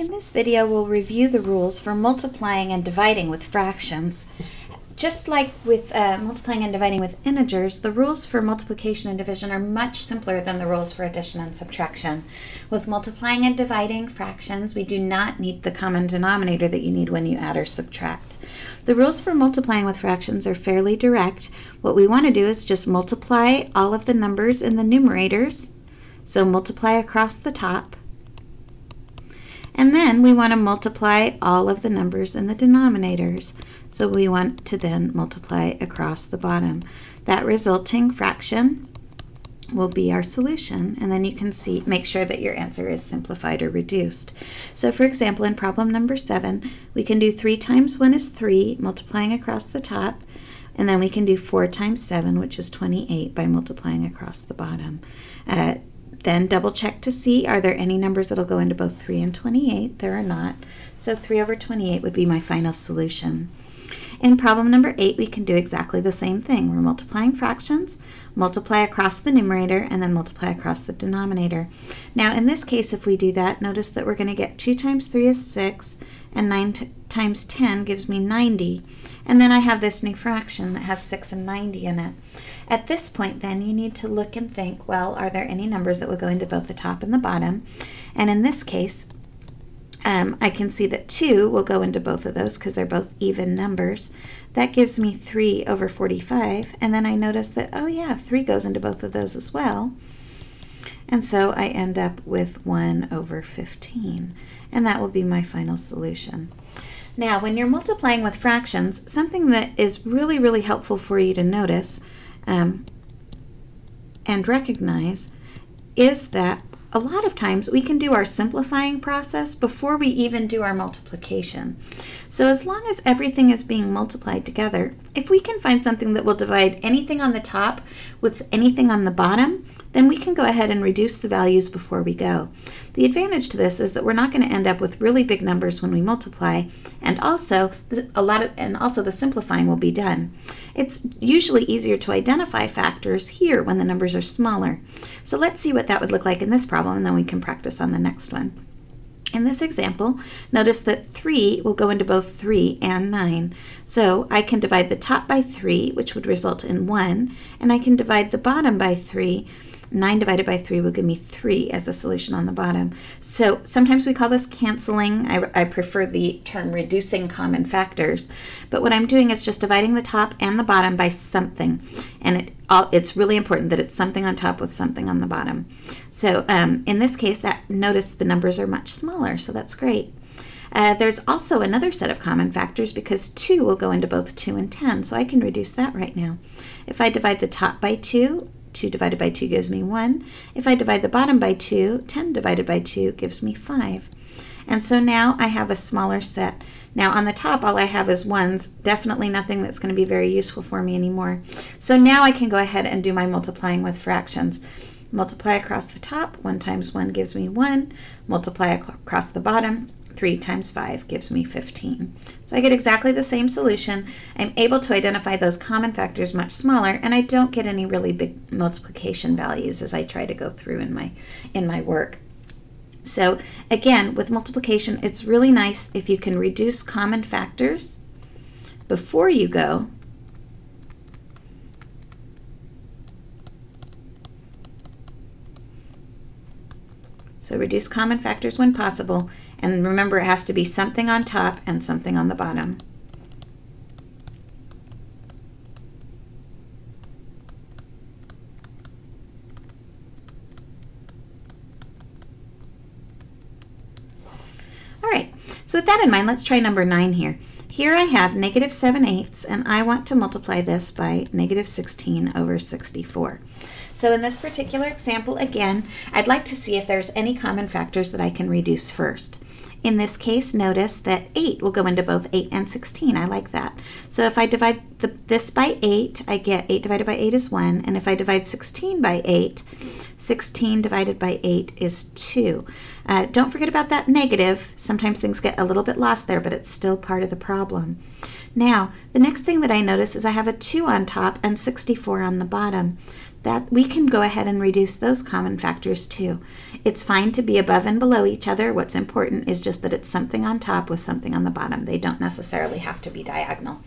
In this video, we'll review the rules for multiplying and dividing with fractions. Just like with uh, multiplying and dividing with integers, the rules for multiplication and division are much simpler than the rules for addition and subtraction. With multiplying and dividing fractions, we do not need the common denominator that you need when you add or subtract. The rules for multiplying with fractions are fairly direct. What we want to do is just multiply all of the numbers in the numerators. So multiply across the top and then we want to multiply all of the numbers in the denominators. So we want to then multiply across the bottom. That resulting fraction will be our solution and then you can see make sure that your answer is simplified or reduced. So for example in problem number 7 we can do 3 times 1 is 3 multiplying across the top and then we can do 4 times 7 which is 28 by multiplying across the bottom. Uh, then double check to see are there any numbers that'll go into both 3 and 28. There are not. So 3 over 28 would be my final solution. In problem number 8, we can do exactly the same thing. We're multiplying fractions, multiply across the numerator, and then multiply across the denominator. Now, in this case, if we do that, notice that we're going to get 2 times 3 is 6, and 9 times 10 gives me 90. And then I have this new fraction that has 6 and 90 in it. At this point then you need to look and think, well, are there any numbers that would go into both the top and the bottom? And in this case, um, I can see that 2 will go into both of those because they're both even numbers. That gives me 3 over 45. And then I notice that, oh yeah, 3 goes into both of those as well. And so I end up with 1 over 15. And that will be my final solution. Now, when you're multiplying with fractions, something that is really, really helpful for you to notice um, and recognize is that a lot of times we can do our simplifying process before we even do our multiplication. So as long as everything is being multiplied together, if we can find something that will divide anything on the top with anything on the bottom, then we can go ahead and reduce the values before we go. The advantage to this is that we're not going to end up with really big numbers when we multiply, and also a lot of, and also the simplifying will be done. It's usually easier to identify factors here when the numbers are smaller. So let's see what that would look like in this problem, and then we can practice on the next one. In this example, notice that 3 will go into both 3 and 9. So I can divide the top by 3, which would result in 1, and I can divide the bottom by 3, 9 divided by 3 will give me 3 as a solution on the bottom. So sometimes we call this canceling. I, I prefer the term reducing common factors. But what I'm doing is just dividing the top and the bottom by something. And it, all, it's really important that it's something on top with something on the bottom. So um, in this case, that notice the numbers are much smaller, so that's great. Uh, there's also another set of common factors because 2 will go into both 2 and 10, so I can reduce that right now. If I divide the top by 2, 2 divided by 2 gives me 1. If I divide the bottom by 2, 10 divided by 2 gives me 5. And so now I have a smaller set. Now on the top, all I have is 1s, definitely nothing that's going to be very useful for me anymore. So now I can go ahead and do my multiplying with fractions. Multiply across the top, 1 times 1 gives me 1. Multiply across the bottom, 3 times 5 gives me 15. So I get exactly the same solution. I'm able to identify those common factors much smaller, and I don't get any really big multiplication values as I try to go through in my, in my work. So again, with multiplication, it's really nice if you can reduce common factors before you go So reduce common factors when possible. And remember, it has to be something on top and something on the bottom. All right, so with that in mind, let's try number 9 here. Here I have negative 7 eighths, and I want to multiply this by negative 16 over 64. So in this particular example, again, I'd like to see if there's any common factors that I can reduce first. In this case, notice that 8 will go into both 8 and 16. I like that. So if I divide the, this by 8, I get 8 divided by 8 is 1. And if I divide 16 by 8, 16 divided by 8 is 2. Uh, don't forget about that negative. Sometimes things get a little bit lost there, but it's still part of the problem. Now, the next thing that I notice is I have a 2 on top and 64 on the bottom. That we can go ahead and reduce those common factors too. It's fine to be above and below each other. What's important is just that it's something on top with something on the bottom. They don't necessarily have to be diagonal.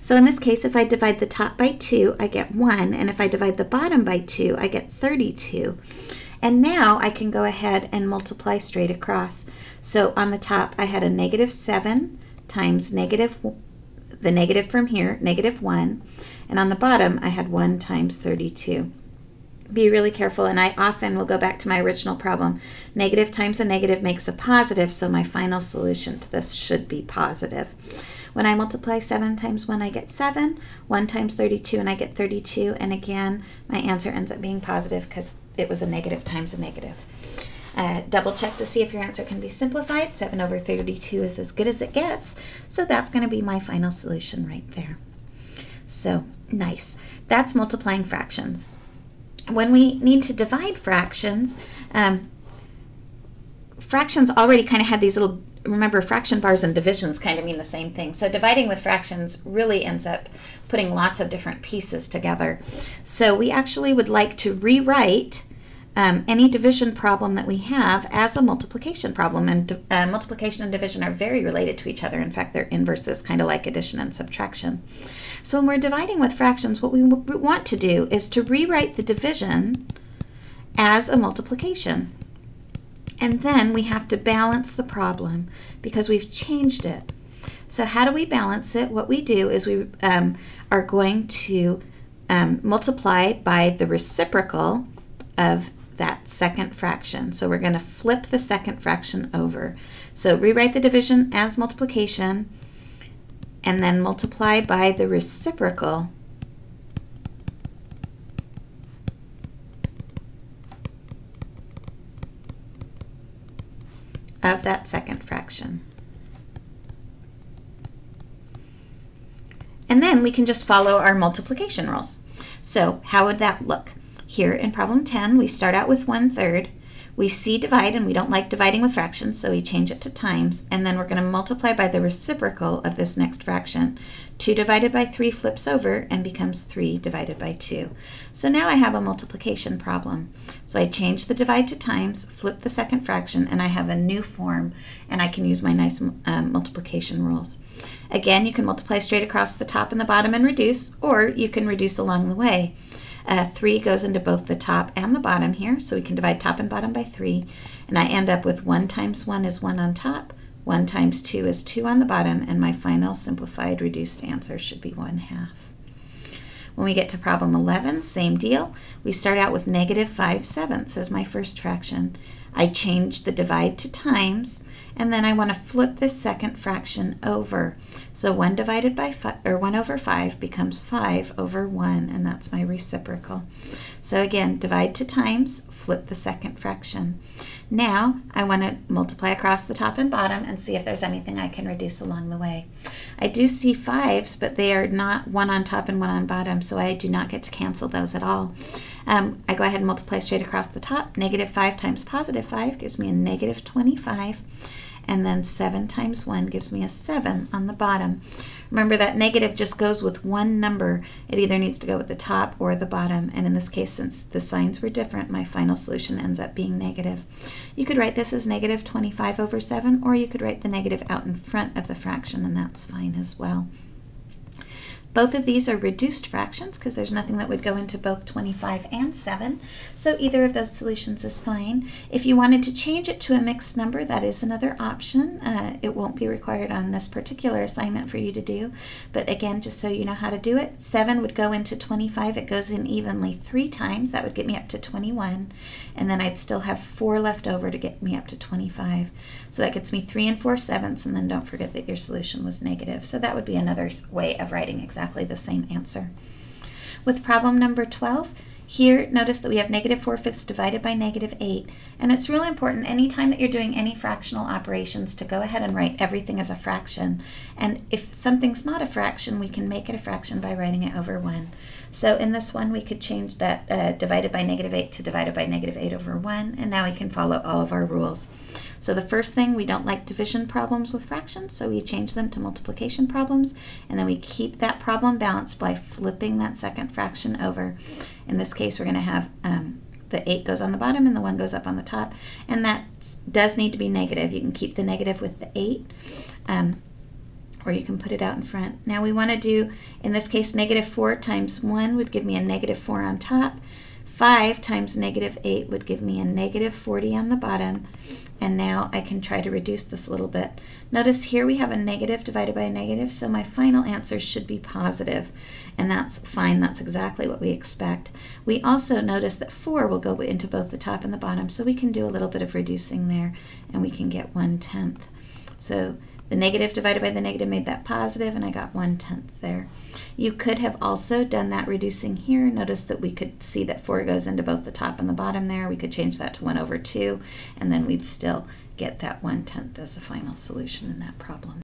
So in this case, if I divide the top by 2, I get 1, and if I divide the bottom by 2, I get 32. And now I can go ahead and multiply straight across. So on the top, I had a negative 7 times negative, the negative from here, negative 1. And on the bottom, I had 1 times 32 be really careful, and I often will go back to my original problem. Negative times a negative makes a positive, so my final solution to this should be positive. When I multiply 7 times 1, I get 7. 1 times 32, and I get 32. And again, my answer ends up being positive because it was a negative times a negative. Uh, double check to see if your answer can be simplified. 7 over 32 is as good as it gets. So that's going to be my final solution right there. So nice. That's multiplying fractions when we need to divide fractions, um, fractions already kind of have these little, remember fraction bars and divisions kind of mean the same thing. So dividing with fractions really ends up putting lots of different pieces together. So we actually would like to rewrite um, any division problem that we have as a multiplication problem. And uh, multiplication and division are very related to each other. In fact, they're inverses, kind of like addition and subtraction. So when we're dividing with fractions, what we want to do is to rewrite the division as a multiplication. And then we have to balance the problem because we've changed it. So how do we balance it? What we do is we um, are going to um, multiply by the reciprocal of that second fraction. So we're going to flip the second fraction over. So rewrite the division as multiplication and then multiply by the reciprocal of that second fraction. And then we can just follow our multiplication rules. So how would that look? Here in problem 10, we start out with 1 third. We see divide, and we don't like dividing with fractions, so we change it to times, and then we're going to multiply by the reciprocal of this next fraction. 2 divided by 3 flips over and becomes 3 divided by 2. So now I have a multiplication problem. So I change the divide to times, flip the second fraction, and I have a new form, and I can use my nice um, multiplication rules. Again, you can multiply straight across the top and the bottom and reduce, or you can reduce along the way. Uh, 3 goes into both the top and the bottom here, so we can divide top and bottom by 3. And I end up with 1 times 1 is 1 on top, 1 times 2 is 2 on the bottom, and my final simplified reduced answer should be 1 half. When we get to problem 11, same deal. We start out with negative 5 sevenths as my first fraction. I change the divide to times, and then I want to flip this second fraction over. So 1 divided by 5, or 1 over 5 becomes 5 over 1, and that's my reciprocal. So again, divide to times, flip the second fraction. Now, I want to multiply across the top and bottom and see if there's anything I can reduce along the way. I do see 5s, but they are not one on top and one on bottom, so I do not get to cancel those at all. Um, I go ahead and multiply straight across the top. Negative 5 times positive 5 gives me a negative 25 and then 7 times 1 gives me a 7 on the bottom. Remember that negative just goes with one number. It either needs to go with the top or the bottom, and in this case, since the signs were different, my final solution ends up being negative. You could write this as negative 25 over 7, or you could write the negative out in front of the fraction, and that's fine as well. Both of these are reduced fractions because there's nothing that would go into both 25 and 7, so either of those solutions is fine. If you wanted to change it to a mixed number, that is another option. Uh, it won't be required on this particular assignment for you to do, but again, just so you know how to do it, 7 would go into 25. It goes in evenly three times. That would get me up to 21, and then I'd still have 4 left over to get me up to 25. So that gets me 3 and 4 sevenths, and then don't forget that your solution was negative. So that would be another way of writing exactly exactly the same answer. With problem number 12, here, notice that we have negative 4 fifths divided by negative 8. And it's really important anytime that you're doing any fractional operations to go ahead and write everything as a fraction. And if something's not a fraction, we can make it a fraction by writing it over 1. So in this one, we could change that uh, divided by negative 8 to divided by negative 8 over 1. And now we can follow all of our rules. So the first thing, we don't like division problems with fractions, so we change them to multiplication problems, and then we keep that problem balanced by flipping that second fraction over. In this case, we're going to have um, the 8 goes on the bottom and the 1 goes up on the top, and that does need to be negative. You can keep the negative with the 8. Um, or you can put it out in front. Now we want to do, in this case, negative 4 times 1 would give me a negative 4 on top. 5 times negative 8 would give me a negative 40 on the bottom. And now I can try to reduce this a little bit. Notice here we have a negative divided by a negative, so my final answer should be positive. And that's fine, that's exactly what we expect. We also notice that 4 will go into both the top and the bottom, so we can do a little bit of reducing there, and we can get 1 tenth. So the negative divided by the negative made that positive, and I got 1 tenth there. You could have also done that reducing here. Notice that we could see that 4 goes into both the top and the bottom there. We could change that to 1 over 2, and then we'd still get that 1 tenth as a final solution in that problem.